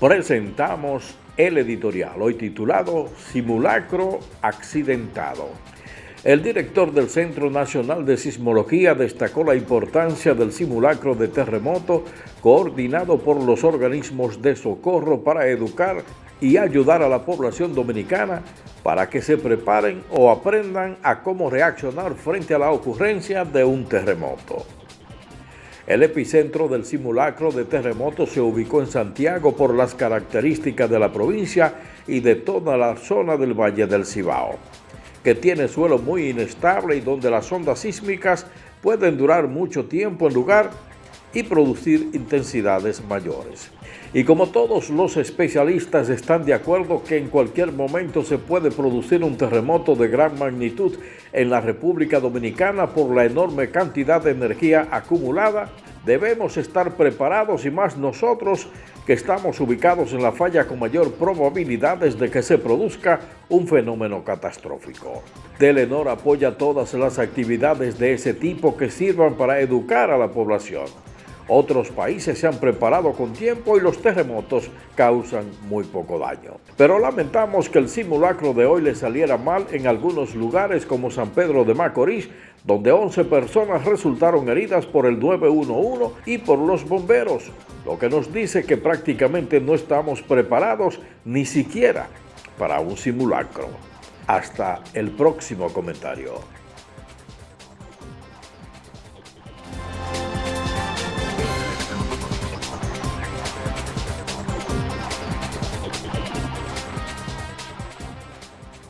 presentamos el editorial, hoy titulado Simulacro Accidentado. El director del Centro Nacional de Sismología destacó la importancia del simulacro de terremoto coordinado por los organismos de socorro para educar y ayudar a la población dominicana para que se preparen o aprendan a cómo reaccionar frente a la ocurrencia de un terremoto. El epicentro del simulacro de terremoto se ubicó en Santiago por las características de la provincia y de toda la zona del Valle del Cibao, que tiene suelo muy inestable y donde las ondas sísmicas pueden durar mucho tiempo en lugar y producir intensidades mayores. Y como todos los especialistas están de acuerdo que en cualquier momento se puede producir un terremoto de gran magnitud en la República Dominicana por la enorme cantidad de energía acumulada, debemos estar preparados y más nosotros que estamos ubicados en la falla con mayor probabilidades de que se produzca un fenómeno catastrófico. Telenor apoya todas las actividades de ese tipo que sirvan para educar a la población. Otros países se han preparado con tiempo y los terremotos causan muy poco daño. Pero lamentamos que el simulacro de hoy le saliera mal en algunos lugares como San Pedro de Macorís, donde 11 personas resultaron heridas por el 911 y por los bomberos, lo que nos dice que prácticamente no estamos preparados ni siquiera para un simulacro. Hasta el próximo comentario.